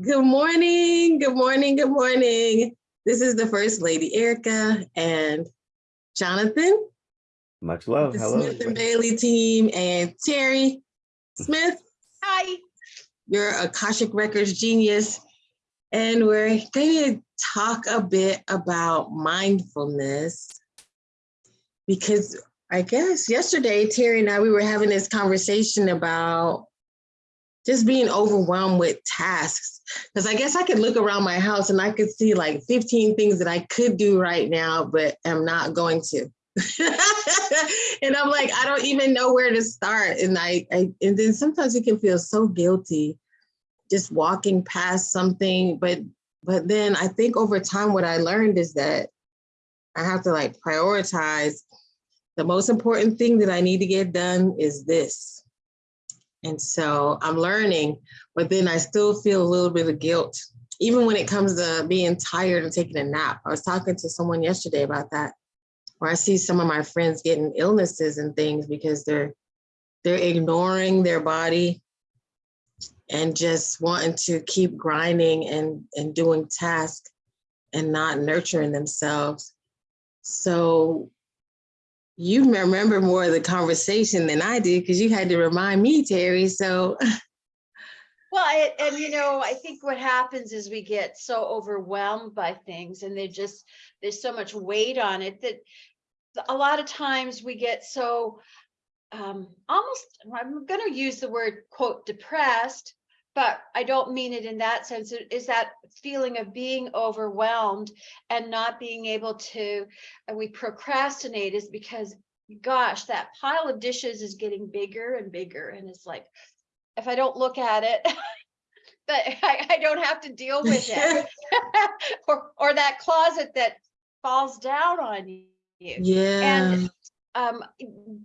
Good morning, good morning, good morning. This is the First Lady Erica and Jonathan, Much love. the Hello. Smith and Bailey team, and Terry Smith. Hi. You're a Akashic Records genius. And we're going to talk a bit about mindfulness because I guess yesterday, Terry and I, we were having this conversation about just being overwhelmed with tasks. Because I guess I could look around my house and I could see like 15 things that I could do right now, but am not going to. and I'm like, I don't even know where to start. And I, I and then sometimes you can feel so guilty just walking past something. But but then I think over time what I learned is that I have to like prioritize the most important thing that I need to get done is this. And so I'm learning, but then I still feel a little bit of guilt, even when it comes to being tired and taking a nap. I was talking to someone yesterday about that, where I see some of my friends getting illnesses and things because they're they're ignoring their body and just wanting to keep grinding and and doing tasks and not nurturing themselves. So you remember more of the conversation than I did because you had to remind me, Terry. So Well, I- and you know, I think what happens is we get so overwhelmed by things and they just, there's so much weight on it that a lot of times we get so um, almost, I'm gonna use the word quote depressed, but I don't mean it in that sense. It is that feeling of being overwhelmed and not being able to, and we procrastinate is because gosh, that pile of dishes is getting bigger and bigger and it's like, if I don't look at it, but I, I don't have to deal with it. Or, or that closet that falls down on you. yeah, And um,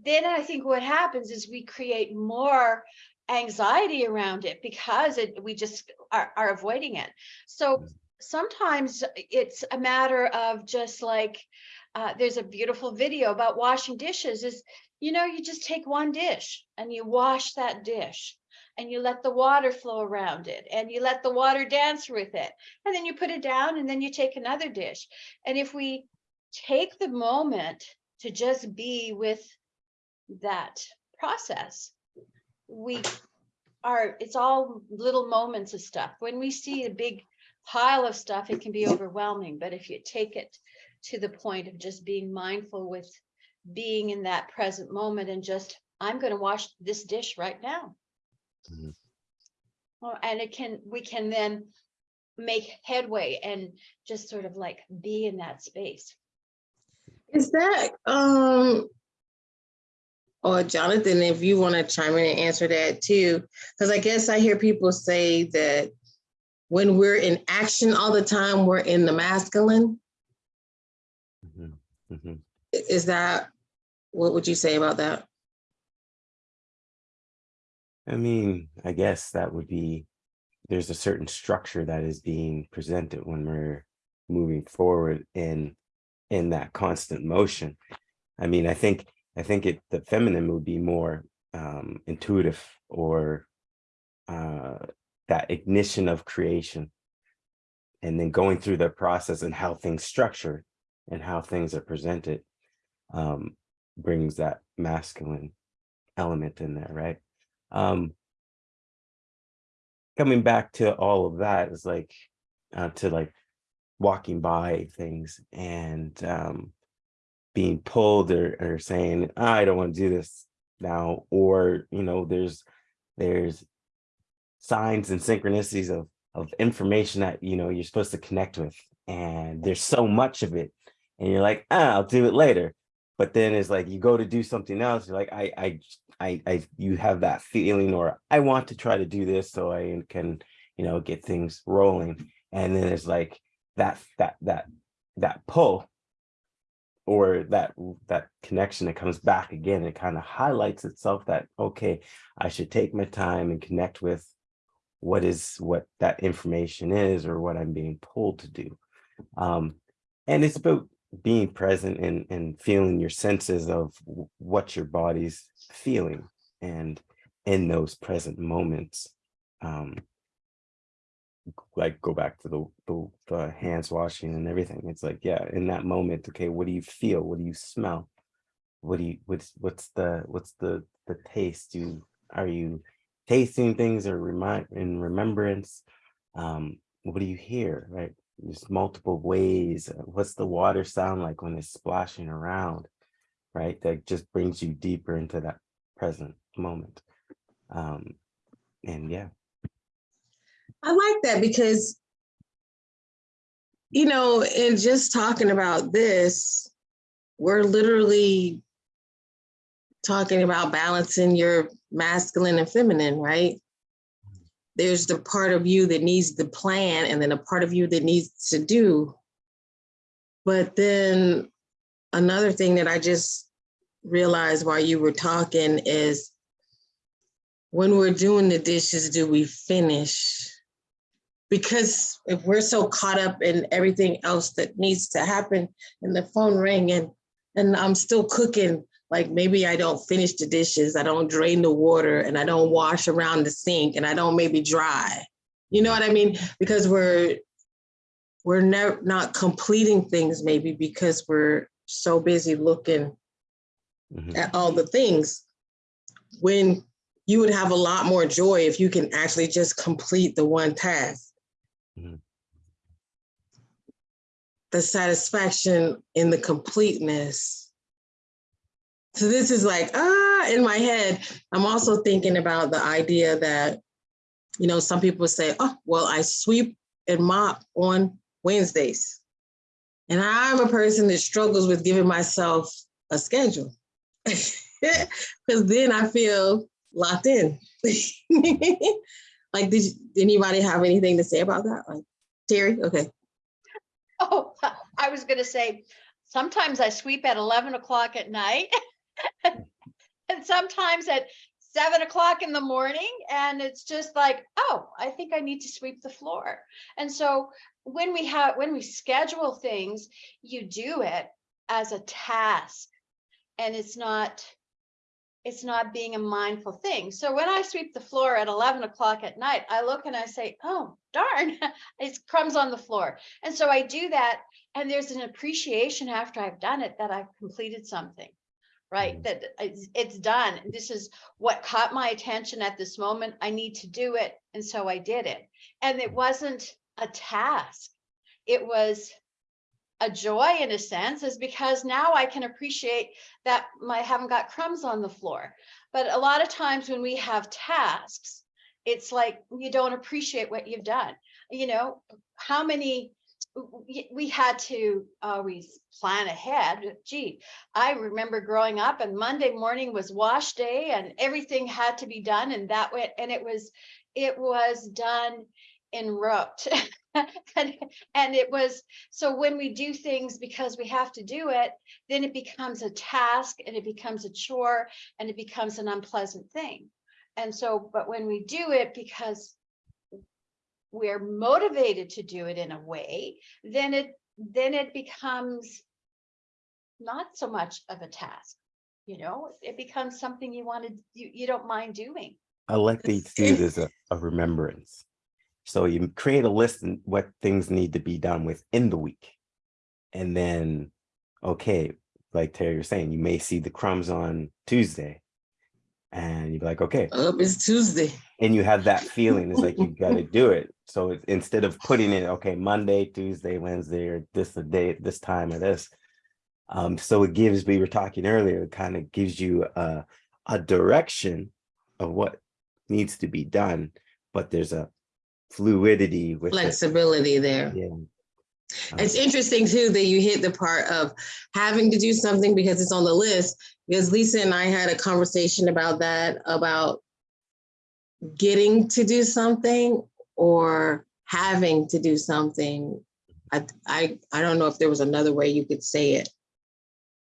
then I think what happens is we create more anxiety around it because it, we just are, are avoiding it. So sometimes it's a matter of just like, uh, there's a beautiful video about washing dishes is, you know, you just take one dish and you wash that dish and you let the water flow around it and you let the water dance with it. And then you put it down and then you take another dish. And if we take the moment to just be with that process, we are, it's all little moments of stuff. When we see a big pile of stuff, it can be overwhelming. But if you take it to the point of just being mindful with being in that present moment and just, I'm going to wash this dish right now. Mhm. Well, and it can, we can then make headway and just sort of like be in that space. is that um or Jonathan, if you want to chime in and answer that too, because I guess I hear people say that when we're in action all the time, we're in the masculine. Mhm, mhm. Is that, what would you say about that? I mean, I guess that would be, there's a certain structure that is being presented when we're moving forward in, in that constant motion. I mean, I think, I think it, the feminine would be more um, intuitive or uh, that ignition of creation. And then going through the process and how things structure and how things are presented um, brings that masculine element in there, right? um coming back to all of that is like uh, to like walking by things and um being pulled or, or saying i don't want to do this now or you know there's there's signs and synchronicities of of information that you know you're supposed to connect with and there's so much of it and you're like ah, i'll do it later but then it's like you go to do something else you're like i i I, I, you have that feeling, or I want to try to do this so I can, you know, get things rolling. And then it's like that, that, that, that pull or that, that connection that comes back again, it kind of highlights itself that, okay, I should take my time and connect with what is, what that information is, or what I'm being pulled to do. Um, and it's about being present and, and feeling your senses of what your body's feeling and in those present moments. Um, like go back to the, the the hands washing and everything. It's like, yeah, in that moment, okay, what do you feel? What do you smell? What do you what's what's the what's the the taste? You are you tasting things or remind in remembrance? Um, what do you hear? Right? There's multiple ways. What's the water sound like when it's splashing around? Right? That just brings you deeper into that present moment. Um, and yeah, I like that because, you know, in just talking about this, we're literally talking about balancing your masculine and feminine, right? There's the part of you that needs the plan and then a part of you that needs to do. But then another thing that I just realized while you were talking is when we're doing the dishes, do we finish? Because if we're so caught up in everything else that needs to happen and the phone rang and, and I'm still cooking, like maybe I don't finish the dishes, I don't drain the water and I don't wash around the sink and I don't maybe dry. You know what I mean? Because we're, we're never not completing things maybe because we're so busy looking mhm, at all the things. When you would have a lot more joy if you can actually just complete the one task. Mhm. The satisfaction in the completeness. So this is like, ah, in my head, I'm also thinking about the idea that, you know, some people say, oh, well, I sweep and mop on Wednesdays. And I'm a person that struggles with giving myself a schedule. Because then I feel locked in. like, did, anybody have anything to say about that? Like, Terry? Okay. Oh, I was gonna say, sometimes I sweep at eleven o'clock at night. And sometimes at seven o'clock in the morning, and it's just like, oh, I think I need to sweep the floor. And so when we have, when we schedule things, you do it as a task. And it's not, it's not being a mindful thing. So when I sweep the floor at eleven o'clock at night, I look and I say, oh, darn, it's crumbs on the floor. And so I do that, and there's an appreciation after I've done it that I've completed something, right? Mhm. That it's done. This is what caught my attention at this moment. I need to do it. And so I did it. And it wasn't a task. It was a joy in a sense is because now I can appreciate that I haven't got crumbs on the floor. But a lot of times when we have tasks, it's like you don't appreciate what you've done. You know, how many we had to always plan ahead. Gee, I remember growing up and Monday morning was wash day and everything had to be done and that went and it was it was done en route. and, and it was so when we do things because we have to do it, then it becomes a task and it becomes a chore and it becomes an unpleasant thing. And so, but when we do it because we're motivated to do it in a way, then it then it becomes not so much of a task. You know, it becomes something you wanted, you, you don't mind doing. I like to see it as a, a remembrance. So you create a list and what things need to be done within the week. And then, okay, like Terry was saying, you may see the crumbs on Tuesday. And you're like, okay, Up it's Tuesday. and you have that feeling it's like you've got to do it so instead of putting it okay monday tuesday wednesday or this the day this time or this um so it gives we were talking earlier it kind of gives you a a direction of what needs to be done but there's a fluidity with it. Flexibility there. yeah It's interesting too that you hit the part of having to do something because it's on the list. Because Lisa and I had a conversation about that, about getting to do something or having to do something. I, I, I don't know if there was another way you could say it.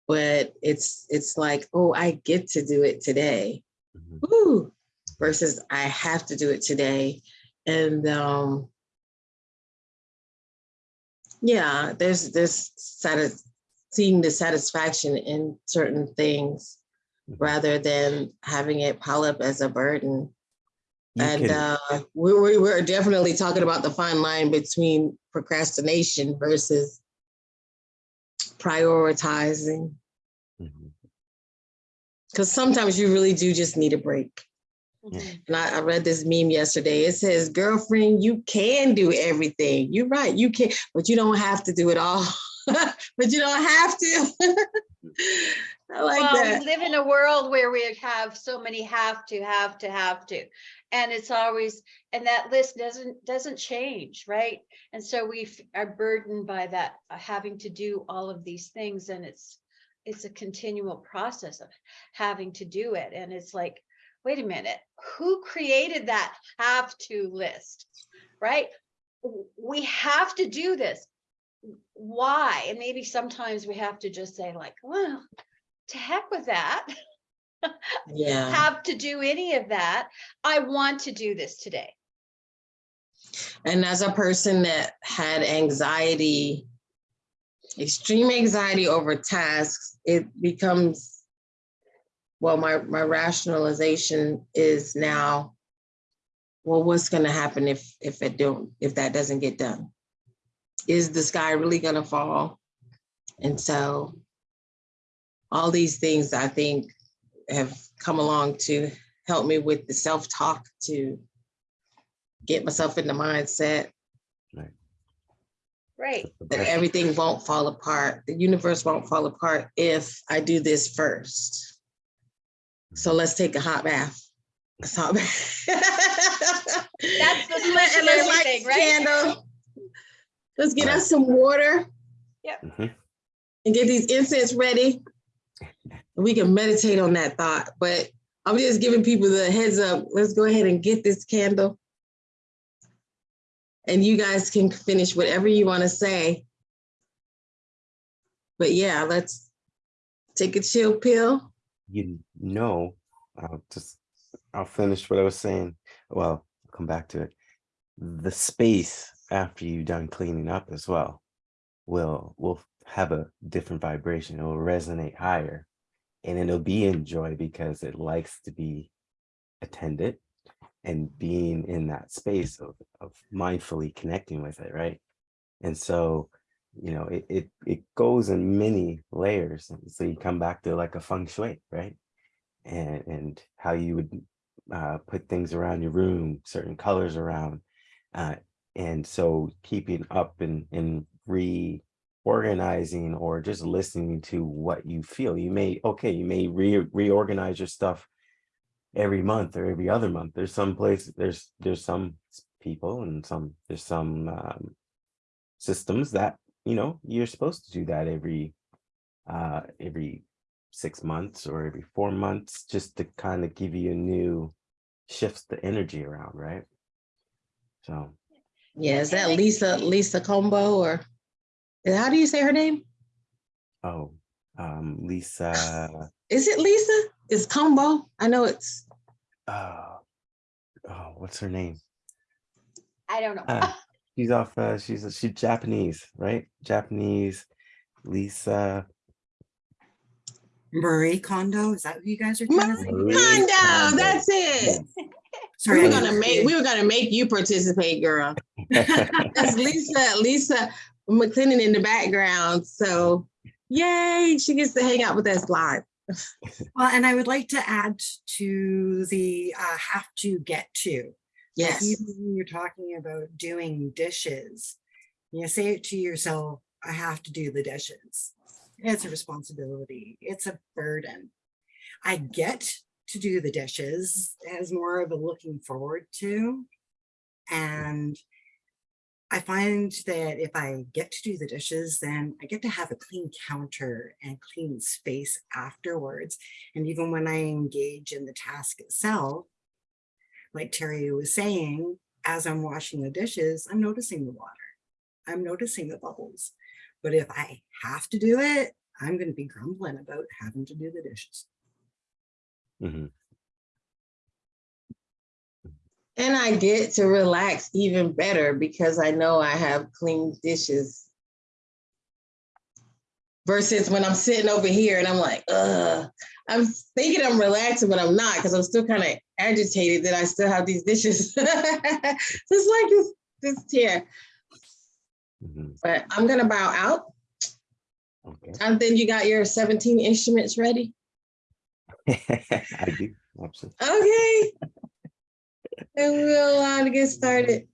But it's, it's like, oh, I get to do it today. Mhm. Woo, versus I have to do it today. And um, yeah, there's satis- seeing the satisfaction in certain things. rather than having it pile up as a burden. You And uh, we, we we're definitely talking about the fine line between procrastination versus prioritizing. Because sometimes you really do just need a break. And I, I read this meme yesterday. It says, girlfriend, you can do everything. You're right, you can, but you don't have to do it all. but you don't have to. I like Well, that. we live in a world where we have so many have to, have to, have to. And it's always, and that list doesn't, doesn't change, right? And so we are burdened by that, uh, having to do all of these things and it's, it's a continual process of having to do it. And it's like, wait a minute, who created that have to list? Right? We have to do this. Why? And maybe sometimes we have to just say like, well, to heck with that. Yeah. Have to do any of that. I want to do this today. And as a person that had anxiety, extreme anxiety over tasks, it becomes, well, my, my rationalization is now, well, what's gonna happen if, if it don't, if that doesn't get done? Is the sky really gonna fall? And so all these things I think have come along to help me with the self-talk to get myself in the mindset Right. Right. that everything won't fall apart. The universe won't fall apart if I do this first. So let's take a hot bath. A hot bath. That's the And solution to let's light everything, right? candle. Let's get us some water Mhm. and get these incense ready. And we can meditate on that thought, but I'm just giving people the heads up. Let's go ahead and get this candle. And you guys can finish whatever you want to say. But yeah, let's take a chill pill. You know, I'll just, I'll finish what I was saying. Well, I'll come back to it. The space after you've done cleaning up as well will, will have a different vibration. It will resonate higher and it'll be in joy because it likes to be attended and being in that space of, of mindfully connecting with it, right? And so, you know, it, it, it goes in many layers. So you come back to like a feng shui, right? And, and how you would uh, put things around your room, certain colors around. Uh, and so keeping up and, and reorganizing or just listening to what you feel. You may, okay, you may re reorganize your stuff every month or every other month. There's some place, there's, there's some people and some, there's some um, systems that, you know, you're supposed to do that every, uh, every six months or every four months, just to kind of give you a new shifts the energy around, right? So, Yeah, is that Lisa, Lisa Combo or how do you say her name? oh, um, Lisa, Is it Lisa? Is Combo? I know it's, uh, oh, what's her name? I don't know. Ah, she's off, uh, she's, she's Japanese, right? Japanese, Lisa. Marie Kondo, is that who you guys are trying to say? Marie Kondo, Kondo. that's it. We Sorry, were gonna make, we were gonna make you participate, girl. That's Lisa, Lisa McClendon in the background. So yay, she gets to hang out with us live. Well, and I would like to add to the uh, have to get to. Yes. even when you're talking about doing dishes, you say it to yourself, I have to do the dishes. It's a responsibility. It's a burden. I get to do the dishes as more of a looking forward to. And I find that if I get to do the dishes, then I get to have a clean counter and clean space afterwards. And even when I engage in the task itself, like Terry was saying, as I'm washing the dishes, I'm noticing the water. I'm noticing the bubbles. But if I have to do it, I'm going to be grumbling about having to do the dishes. Mhm. And I get to relax even better because I know I have clean dishes. Versus when I'm sitting over here and I'm like, ugh, I'm thinking I'm relaxing, but I'm not because I'm still kind of agitated that I still have these dishes. Just like this, this tear. Mhm, But I'm gonna bow out. Okay. And then you got your 17 instruments ready. I do, absolutely. Okay. And we'll uh, get started.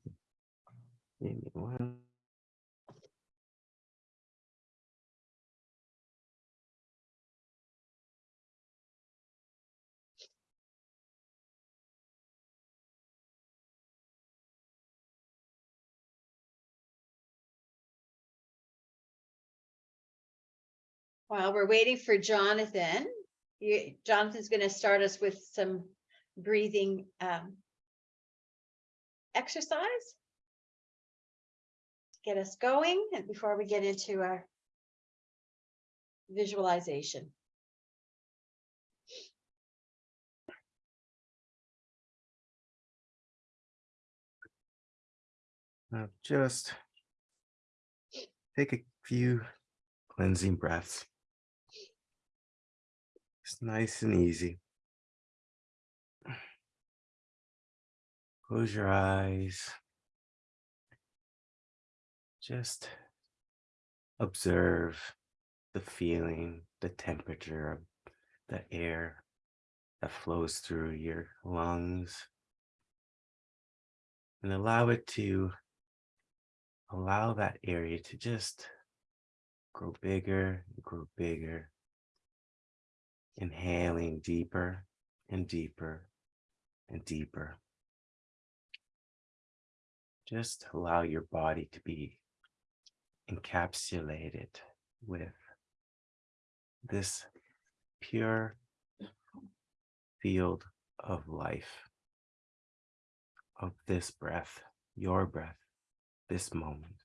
While we're waiting for Jonathan, you, Jonathan's gonna start us with some breathing um. Exercise. to Get us going and before we get into our. Visualization. Now just take a few cleansing breaths. It's nice and easy. Close your eyes. Just observe the feeling, the temperature of the air that flows through your lungs. And allow it to allow that area to just grow bigger grow bigger. Inhaling deeper and deeper and deeper. Just allow your body to be encapsulated with this pure field of life, of this breath, your breath, this moment.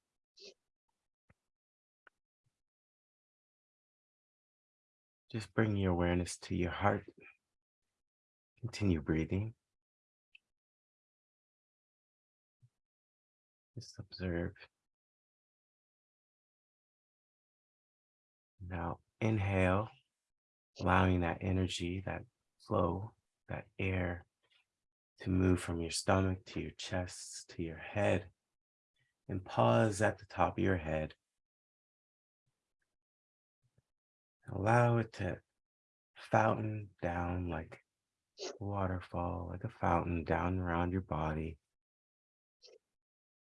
Just bring your awareness to your heart. Continue breathing. Just observe. Now inhale, allowing that energy, that flow, that air to move from your stomach to your chest to your head and pause at the top of your head. Allow it to fountain down like waterfall, like a fountain down around your body,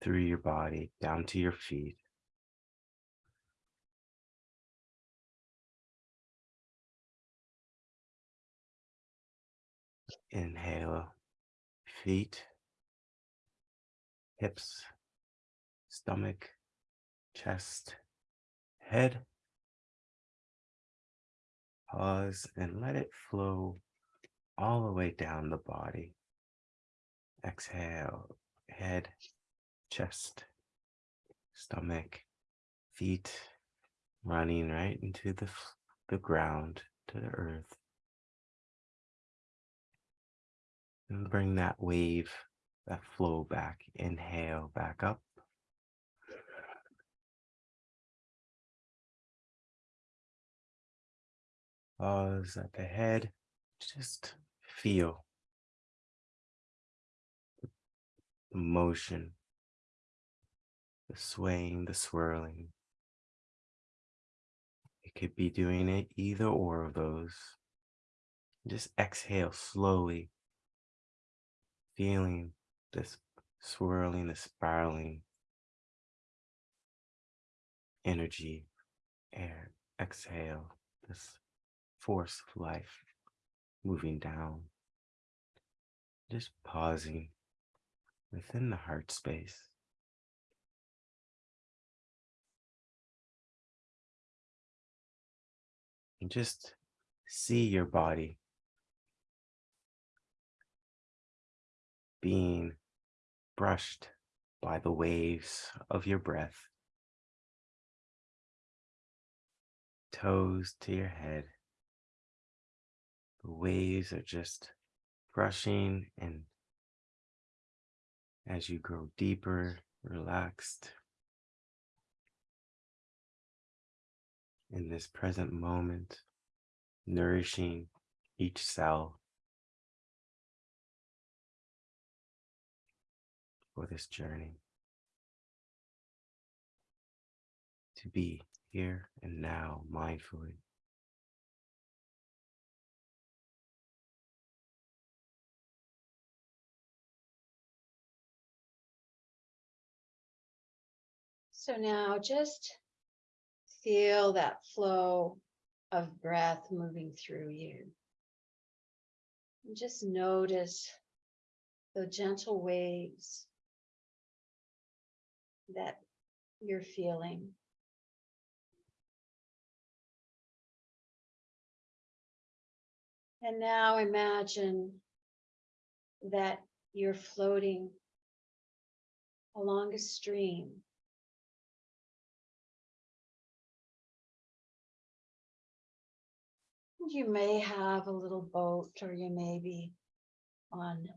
through your body, down to your feet. Inhale, feet, hips, stomach, chest, head. Pause and let it flow all the way down the body. Exhale, head, chest, stomach, feet, running right into the, the ground, to the earth. And bring that wave, that flow back. Inhale back up. Pause at the head. Just feel the motion, the swaying, the swirling. You could be doing it either or of those. Just exhale slowly, feeling this swirling, the spiraling energy, air, exhale, this force of life moving down. Just pausing within the heart space. And just see your body being brushed by the waves of your breath. Toes to your head. The waves are just brushing and as you grow deeper, relaxed in this present moment, nourishing each cell for this journey to be here and now mindfully. So now just feel that flow of breath moving through you. And just notice the gentle waves that you're feeling. And now imagine that you're floating along a stream. You may have a little boat or you may be on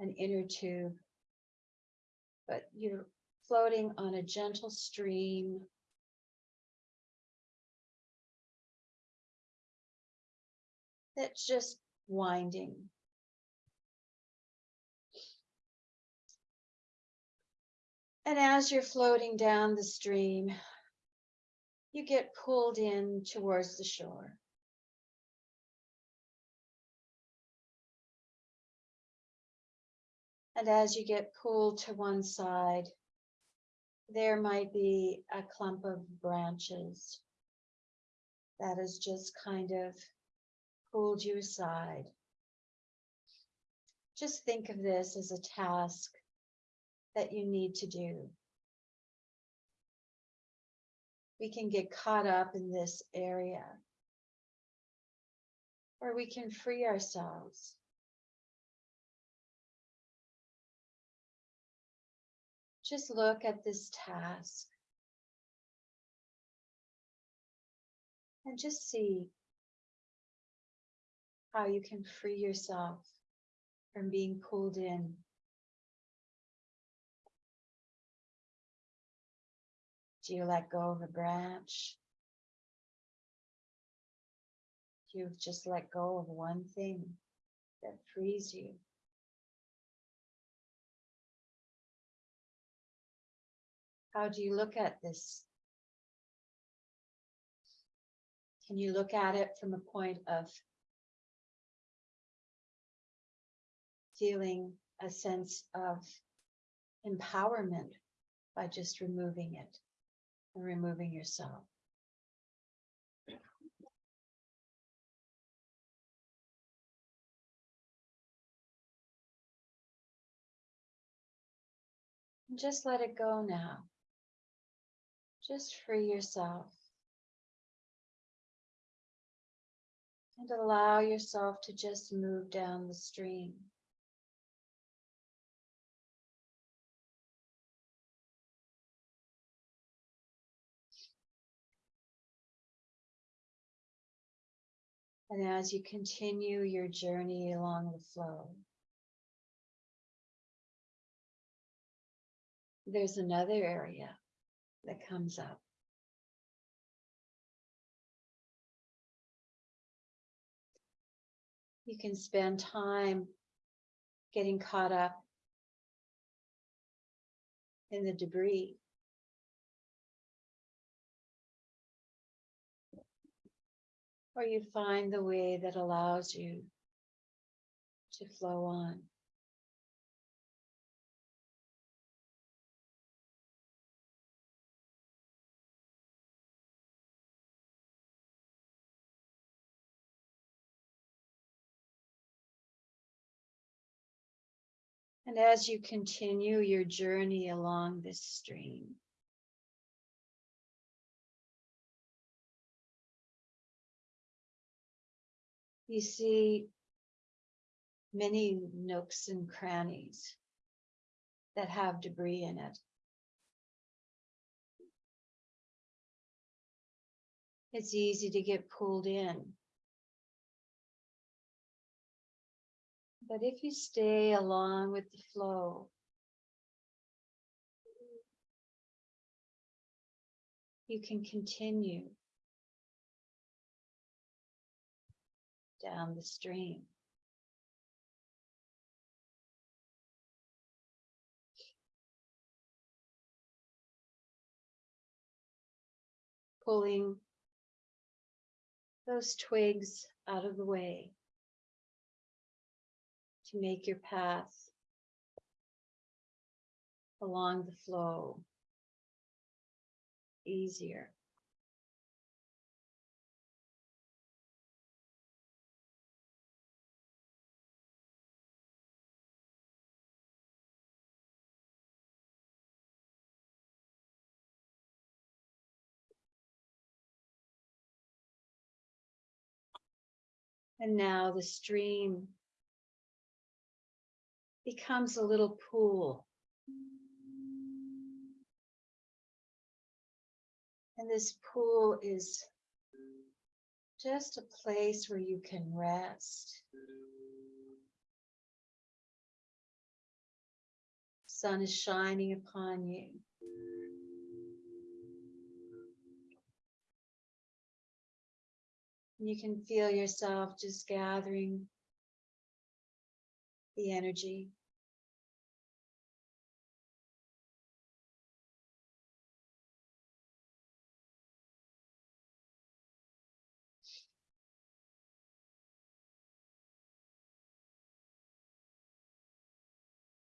an inner tube. But you're floating on a gentle stream. That's just winding. And as you're floating down the stream, you get pulled in towards the shore. And as you get pulled to one side, there might be a clump of branches that has just kind of pulled you aside. Just think of this as a task that you need to do. We can get caught up in this area. Or we can free ourselves. Just look at this task. And just see how you can free yourself from being pulled in. Do you let go of a branch? Do you just let go of one thing that frees you? How do you look at this? Can you look at it from a point of feeling a sense of empowerment by just removing it and removing yourself? Just let it go now. Just free yourself. And allow yourself to just move down the stream. And as you continue your journey along the flow, there's another area that comes up. You can spend time getting caught up in the debris. Or you find the way that allows you to flow on. And as you continue your journey along this stream, you see many nooks and crannies that have debris in it. It's easy to get pulled in. But if you stay along with the flow, you can continue. Down the stream. Pulling those twigs out of the way to make your path along the flow easier. And now the stream becomes a little pool. And this pool is just a place where you can rest. Sun is shining upon you. You can feel yourself just gathering the energy.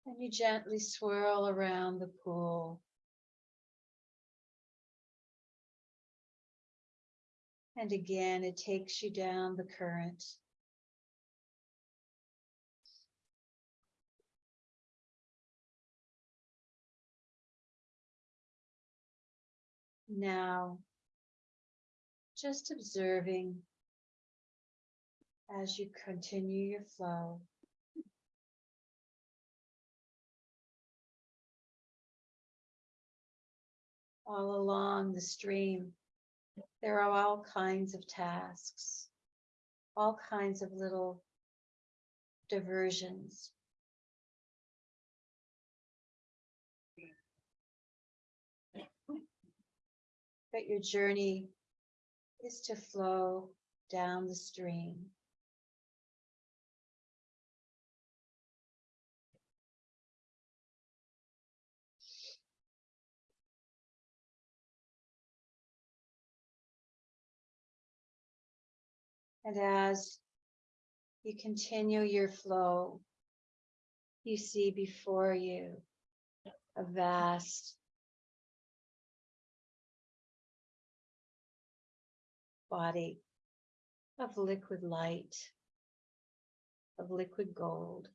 And you gently swirl around the pool. And again, it takes you down the current. Now, just observing as you continue your flow. All along the stream, there are all kinds of tasks, all kinds of little diversions. But your journey is to flow down the stream. And as you continue your flow, you see before you a vast body of liquid light, of liquid gold.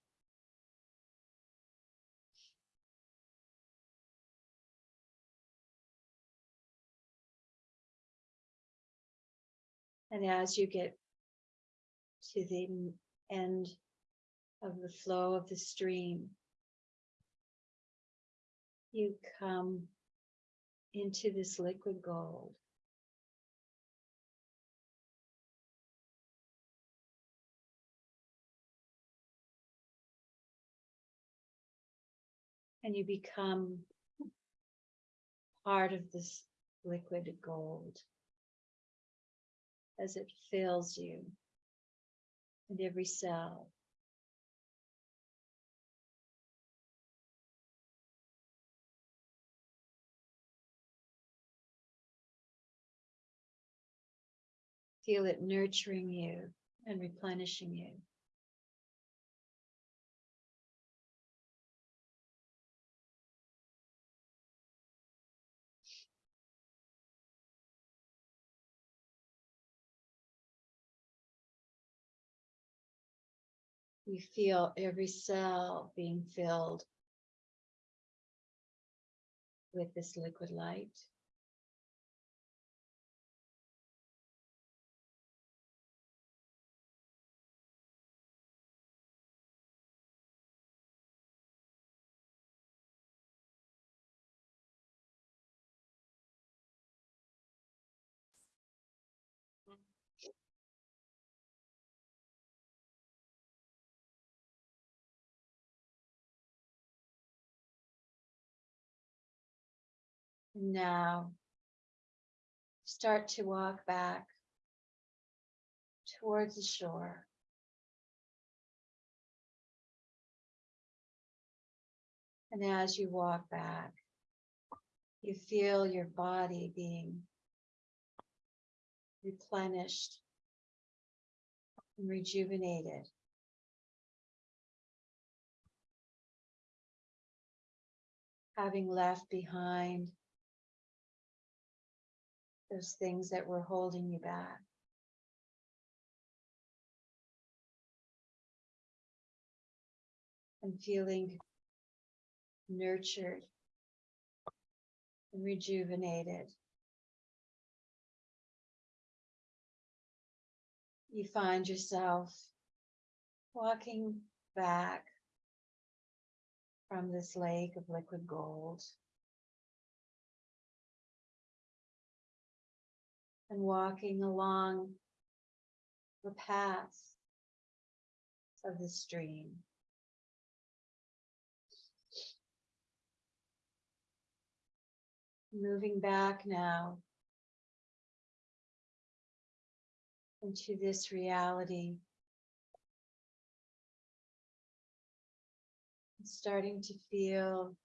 And as you get to the end of the flow of the stream, you come into this liquid gold. And you become part of this liquid gold as it fills you and every cell. Feel it nurturing you and replenishing you. You feel every cell being filled with this liquid light. Now, start to walk back towards the shore. And as you walk back, you feel your body being replenished and rejuvenated. Having left behind those things that were holding you back. And feeling nurtured and rejuvenated. You find yourself walking back from this lake of liquid gold. And walking along the path of the stream. moving back now into this reality. Starting to feel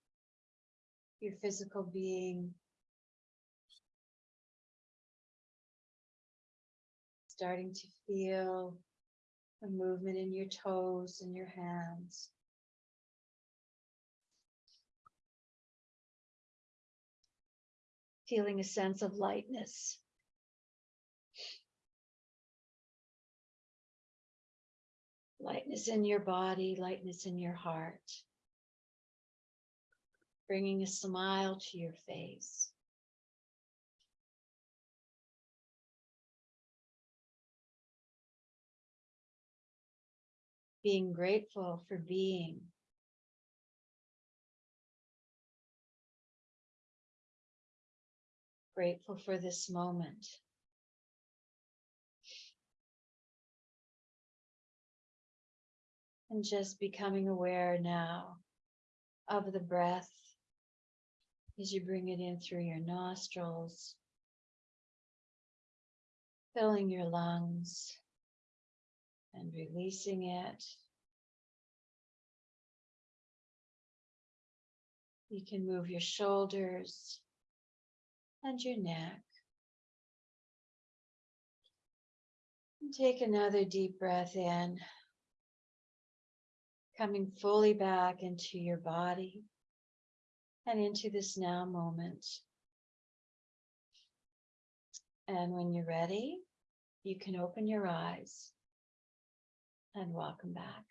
your physical being. Starting to feel the movement in your toes and your hands. feeling a sense of lightness. Lightness in your body, lightness in your heart. Bringing a smile to your face. Being grateful for being. grateful for this moment. And just becoming aware now of the breath as you bring it in through your nostrils, filling your lungs and releasing it. You can move your shoulders and your neck. And take another deep breath in, coming fully back into your body and into this now moment. And when you're ready, you can open your eyes and welcome back.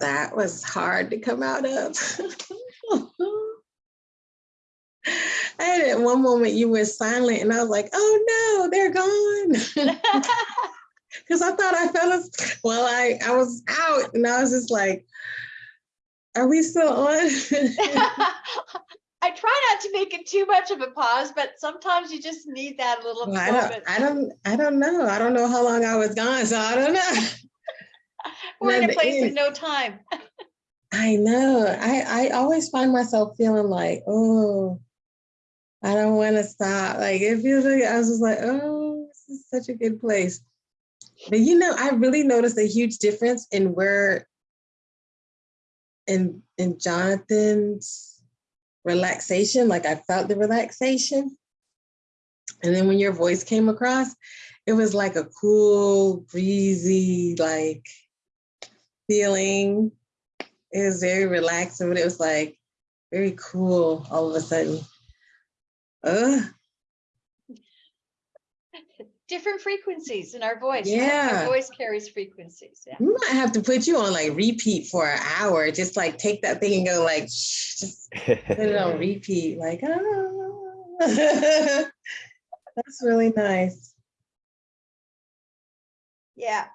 That was hard to come out of. I had at one moment you were silent and I was like, oh no, they're gone. Because I thought I fell asleep. Well, I, I was out and I was just like, are we still on? I try not to make it too much of a pause, but sometimes you just need that little Well, I don't. I don't, I don't know. I don't know how long I was gone, so I don't know. We're in a place with no time. I know. I, I always find myself feeling like, oh, I don't want to stop. Like it feels like I was just like, oh, this is such a good place. But you know, I really noticed a huge difference in where in in Jonathan's relaxation, like I felt the relaxation. And then when your voice came across, it was like a cool, breezy, like feeling. It was very relaxing, but it was like very cool all of a sudden. Ugh, Different frequencies in our voice. right? Yeah. Our voice carries frequencies. Yeah. we might have to put you on like repeat for an hour. Just like take that thing and go like, just put it on repeat. Like, oh, that's really nice. Yeah.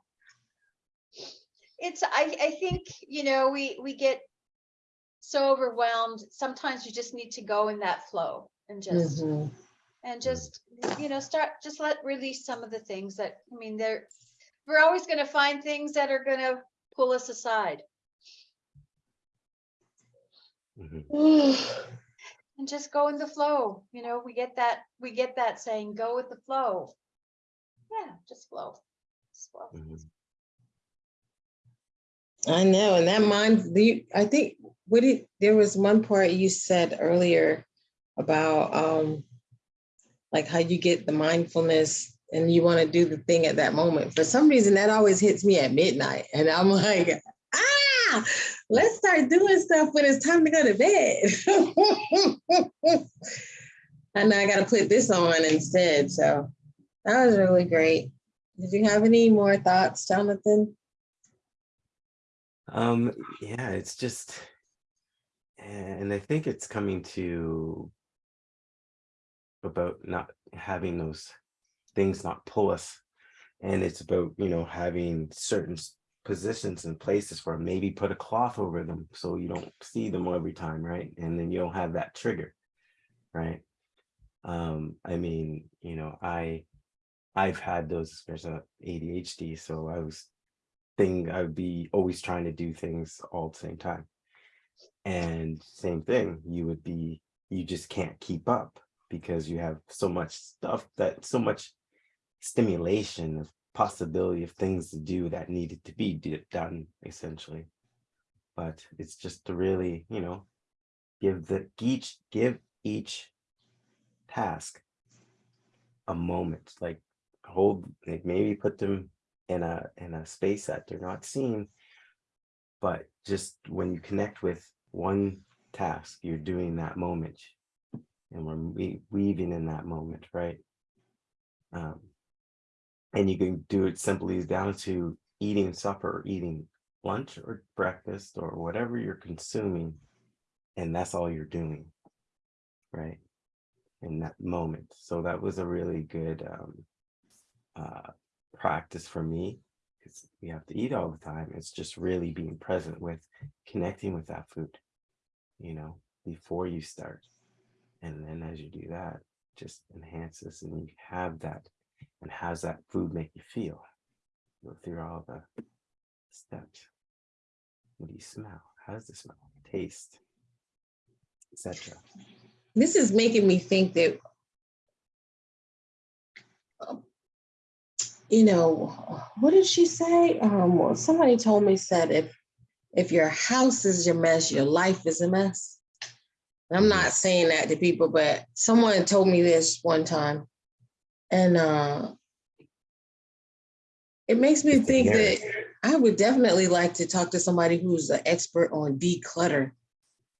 It's, I, I think, you know, we, we get so overwhelmed. Sometimes you just need to go in that flow and just, Mhm. And just, you know, start, just let release some of the things that, I mean, they're, we're always gonna find things that are gonna pull us aside. Mhm. And just go in the flow, you know, we get that, we get that saying, go with the flow. Yeah, just flow. Just flow. Mhm. I know, and that mind, the, I think, what it, there was one part you said earlier about, um, like how you get the mindfulness and you want to do the thing at that moment. For some reason, that always hits me at midnight, and I'm like, ah, let's start doing stuff when it's time to go to bed. and I got to put this on instead. So that was really great. Did you have any more thoughts, Jonathan? Um, yeah, it's just, and I think it's coming to about not having those things not pull us. And it's about, you know, having certain positions and places where maybe put a cloth over them so you don't see them every time, right? And then you don't have that trigger, right? Um, I mean, you know, I, I've had those, there's a ADHD, so I was thing I would be always trying to do things all at the same time. And same thing, you would be, you just can't keep up because you have so much stuff that so much stimulation of possibility of things to do that needed to be done essentially. But it's just to really, you know, give the each give each task a moment, like hold, like maybe put them in a in a space that they're not seen but just when you connect with one task you're doing that moment and we're we- weaving in that moment right um and you can do it simply down to eating supper or eating lunch or breakfast or whatever you're consuming and that's all you're doing right in that moment so that was a really good um uh practice for me because we have to eat all the time. It's just really being present with connecting with that food, you know, before you start. And then as you do that, just enhances and you have that. And how's that food make you feel? Go through all the steps. What do you smell? How does it smell? Taste, etc. This is making me think that, you know, what did she say? Um, somebody told me said if if your house is your mess, your life is a mess. I'm not saying that to people, but someone told me this one time, and uh, it makes me think that. I would definitely like to talk to somebody who's an expert on declutter.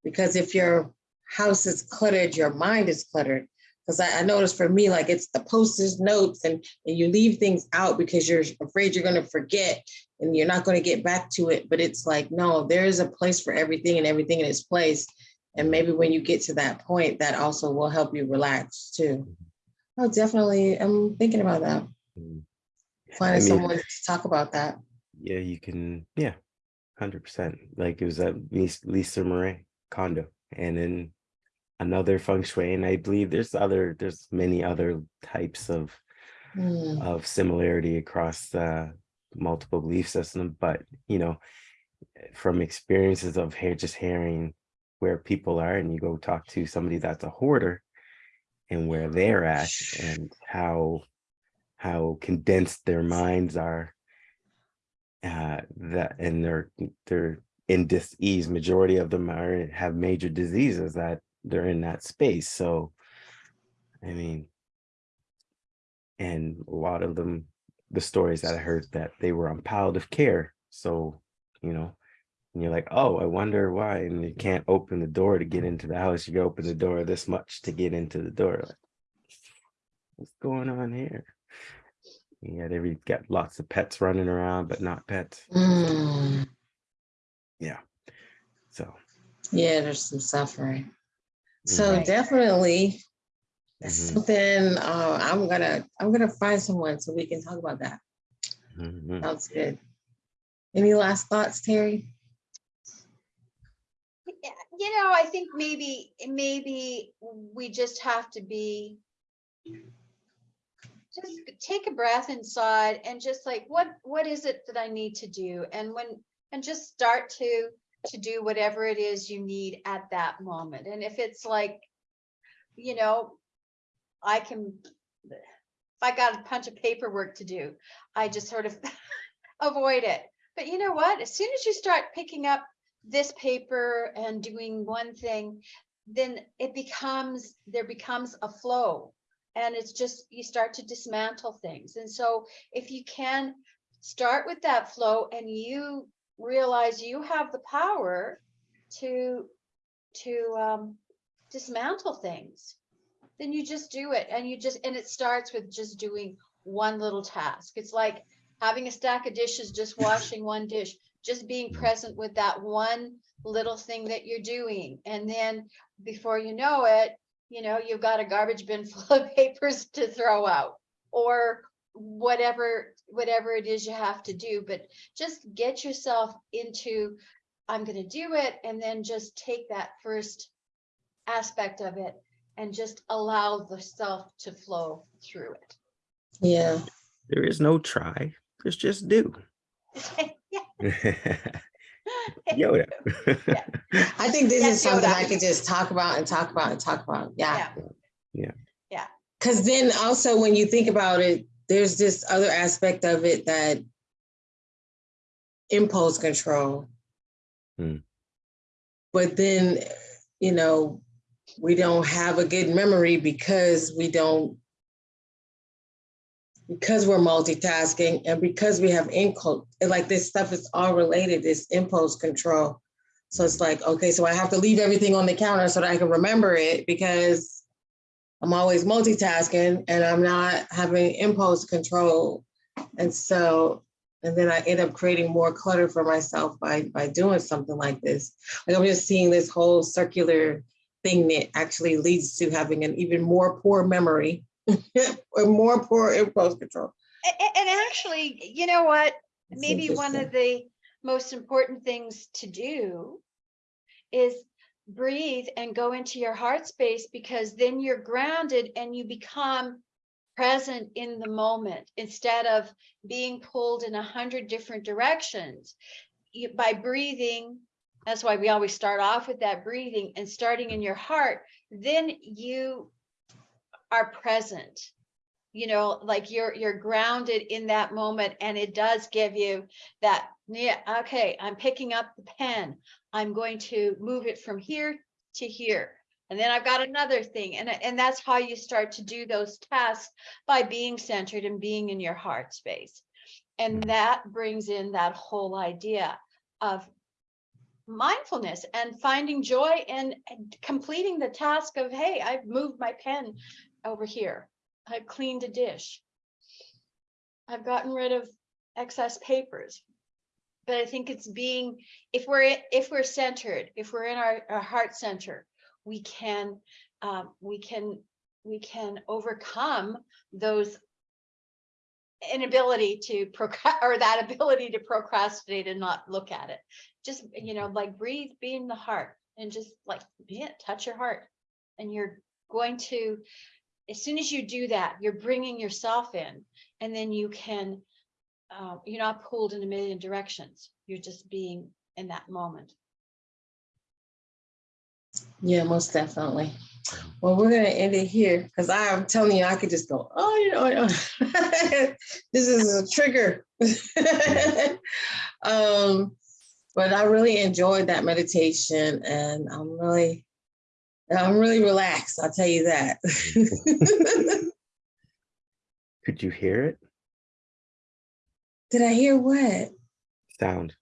Because if your house is cluttered, your mind is cluttered. Because I, I noticed for me, like it's the post-it notes and, and you leave things out because you're afraid you're going to forget and you're not going to get back to it. But it's like, no, there is a place for everything and everything in its place. And maybe when you get to that point, that also will help you relax too. Oh, definitely. I'm thinking about that. Mm. Finding mean- someone to talk about that. Yeah, you can, yeah, hundred percent. Like it was at Lis- Lisa Marie Kondo and then another feng shui. And I believe there's other, there's many other types of Hmm. of similarity across uh multiple belief systems, but you know, from experiences of here just hearing where people are and you go talk to somebody that's a hoarder and where they're at and how how condensed their minds are uh that and they're they're in dis-ease. Majority of them are have major diseases that they're in that space so i mean and a lot of them the stories that i heard that they were on palliative care so you know and you're like oh i wonder why and you can't open the door to get into the house you can open the door this much to get into the door like, what's going on here yeah they got lots of pets running around but not pets Yeah. so Yeah, there's some suffering. So Right. definitely, that's Mhm. something uh, I'm gonna I'm gonna find someone so we can talk about that. mhm. Sounds good. Any last thoughts, Terry? You know, I think maybe, maybe we just have to be just take a breath inside and just like, what, what is it that I need to do? And when, and just start to, to do whatever it is you need at that moment. And if it's like, you know, I can, if I got a bunch of paperwork to do, I just sort of avoid it. But you know what? As soon as you start picking up this paper and doing one thing, then it becomes, there becomes a flow. And it's just, you start to dismantle things. And so if you can start with that flow and you realize you have the power to, to um, dismantle things, then you just do it. And you just, and it starts with just doing one little task. It's like having a stack of dishes, just washing one dish, just being present with that one little thing that you're doing. And then before you know it, you know, you've got a garbage bin full of papers to throw out or whatever, whatever it is you have to do, but just get yourself into, I'm going to do it. And then just take that first aspect of it and just allow the self to flow through it. Yeah. There is no try. There's just do. Yeah. Yoda. I think this Yes, is something Yoda. I could just talk about and talk about and talk about. Yeah. Yeah. Yeah. Cause then also when you think about it, there's this other aspect of it that impulse control. Hmm. But then, you know, we don't have a good memory because we don't because we're multitasking and because we have income, like this stuff is all related, this impulse control. So it's like, okay, so I have to leave everything on the counter so that I can remember it because I'm always multitasking and I'm not having impulse control. And so, and then I end up creating more clutter for myself by, by doing something like this. Like I'm just seeing this whole circular thing that actually leads to having an even more poor memory or more poor impulse control. A- a- And, actually, you know what? It's Maybe one of the most important things to do is breathe and go into your heart space because then you're grounded and you become present in the moment instead of being pulled in a hundred different directions. You, by breathing, that's why we always start off with that breathing and starting in your heart, then you are present. You know like you're you're grounded in that moment and it does give you that yeah okay i'm picking up the pen. I'm going to move it from here to here. And then i've got another thing. And and that's how you start to do those tasks by being centered and being in your heart space. And Mhm. that brings in that whole idea of mindfulness and finding joy in and completing the task of hey i've moved my pen over here I've cleaned a dish. I've gotten rid of excess papers. But I think it's being, if we're, if we're centered, if we're in our, our heart center, we can, um, we can, we can overcome those inability to procra, or that ability to procrastinate and not look at it. Just, you know, like breathe, be in the heart and just like, yeah, touch your heart. And you're going to, as soon as you do that, you're bringing yourself in and then you can, uh, you're not pulled in a million directions. You're just being in that moment. Yeah, most definitely. Well, we're gonna end it here because I'm telling you, I could just go, oh, you know, this is a trigger. um, but I really enjoyed that meditation and I'm really, I'm really relaxed. I'll tell you that. Could you hear it? Did I hear what? Sound.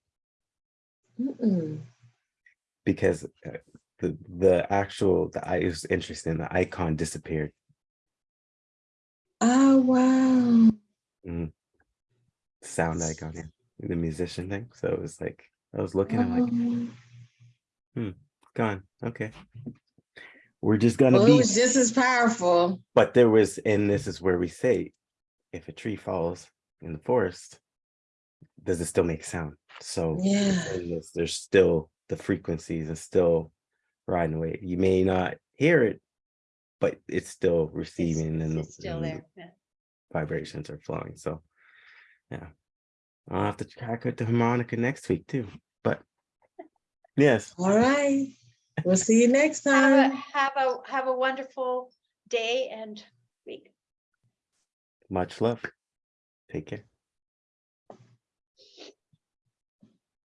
Mm-mm. Because uh, the the actual the I it was interesting. The icon disappeared. Oh, wow. Mm. Sound icon. The musician thing. So it was like I was looking. I'm like, Um, gone. Okay. We're just gonna Well, it be. was just as powerful. But there was, and this is where we say, if a tree falls in the forest, does it still make sound? So Yeah. this, there's still the frequencies are still riding away. You may not hear it, but it's still It's- receiving and, It's still and there. yeah. vibrations are flowing. So, yeah, I'll have to track with the harmonica next week too. But yes, All right. We'll see you next time. Have a, time. have a, have a wonderful day and week. much love. Take care.